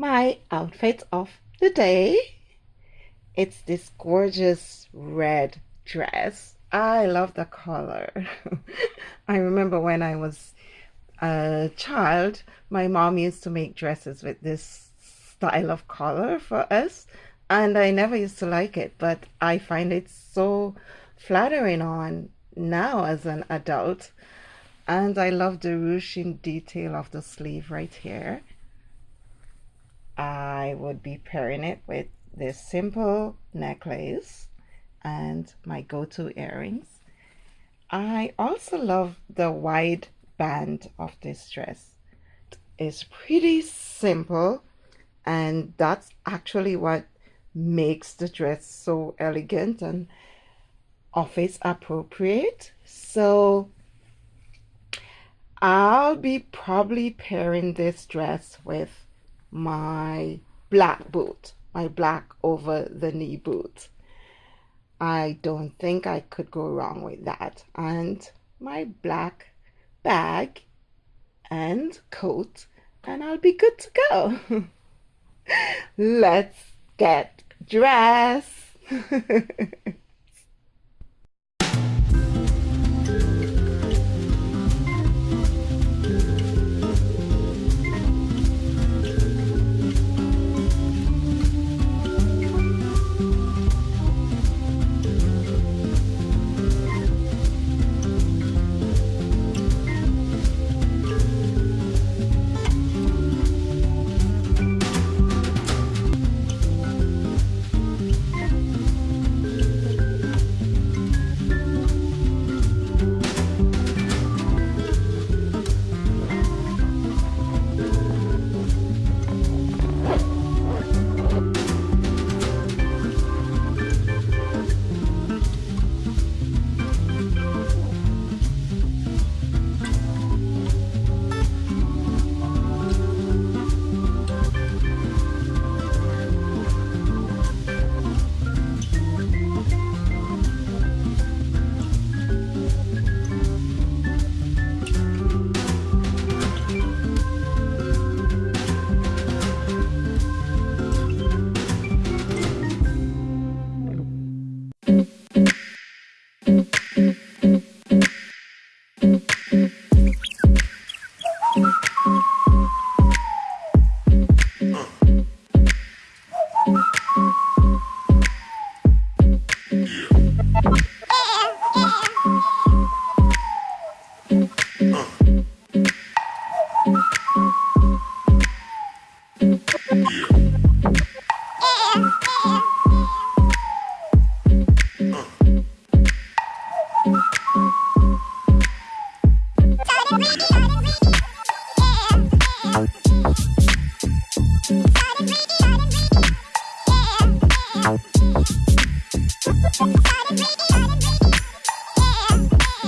my outfit of the day. It's this gorgeous red dress. I love the color. I remember when I was a child, my mom used to make dresses with this style of color for us, and I never used to like it, but I find it so flattering on now as an adult. And I love the ruching detail of the sleeve right here. I would be pairing it with this simple necklace and my go-to earrings. I also love the wide band of this dress. It's pretty simple and that's actually what makes the dress so elegant and office appropriate. So I'll be probably pairing this dress with my black boot, my black over the knee boot. I don't think I could go wrong with that. And my black bag and coat, and I'll be good to go. Let's get dressed.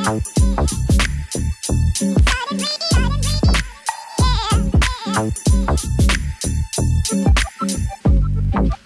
Thank you.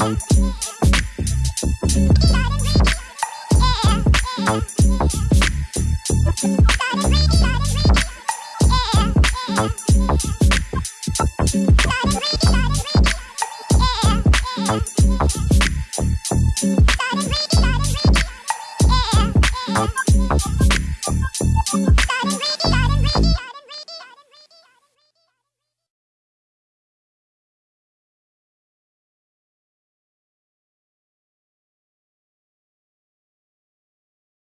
Out.